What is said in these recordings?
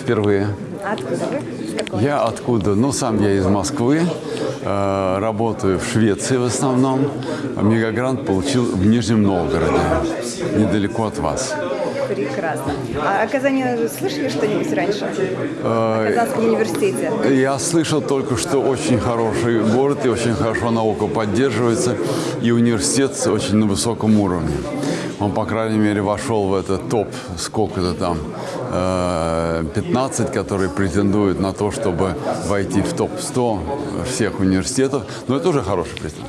впервые. А Откуда вы? Я откуда? Ну, сам я из Москвы, э, работаю в Швеции в основном. Мегагрант получил в Нижнем Новгороде, недалеко от вас. Прекрасно. А о Казани слышали что-нибудь раньше? Э, О Казанском университете? Я слышал только, что очень хороший город и очень хорошо наука поддерживается, и университет очень на высоком уровне. Он, по крайней мере, вошел в этот топ, сколько-то там, э, 15, которые претендуют на то, чтобы войти в топ-100 всех университетов. Но это уже хороший признак.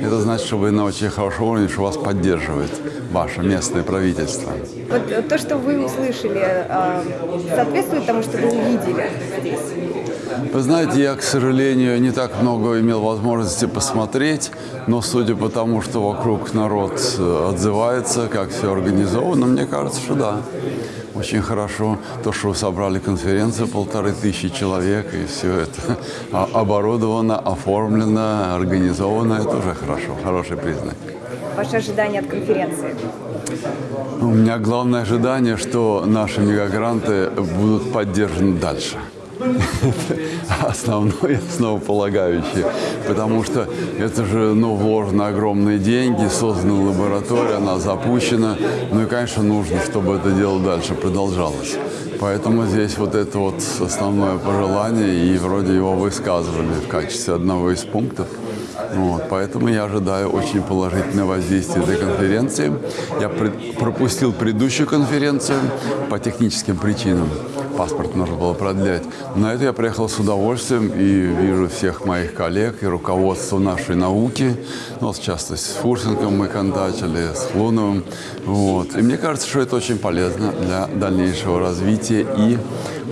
Это значит, что вы на очень хорошем уровне, что вас поддерживает ваше местное правительство. Вот э, то, что вы услышали, э, соответствует тому, что вы увидели здесь? Вы знаете, я, к сожалению, не так много имел возможности посмотреть, но судя по тому, что вокруг народ э, отзывается, как все организовано, мне кажется, что да. Очень хорошо то, что вы собрали конференцию, полторы тысячи человек, и все это а- оборудовано, оформлено, организовано, это уже хорошо, хороший признак. Ваши ожидания от конференции? У меня главное ожидание, что наши мегагранты будут поддержаны дальше. Основное, основополагающее. Потому что это же, ну, вложены огромные деньги, создана лаборатория, она запущена. Ну и, конечно, нужно, чтобы это дело дальше продолжалось. Поэтому здесь вот это вот основное пожелание, и вроде его высказывали в качестве одного из пунктов. Вот, поэтому я ожидаю очень положительное воздействие этой конференции. Я пропустил предыдущую конференцию по техническим причинам. Паспорт нужно было продлять. На это я приехал с удовольствием и вижу всех моих коллег и руководство нашей науки. Ну, вот, в частности, с Фурсенком мы контачили, с Луновым. Вот. И мне кажется, что это очень полезно для дальнейшего развития и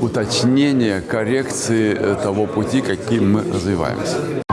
уточнения, коррекции э, того пути, каким мы развиваемся.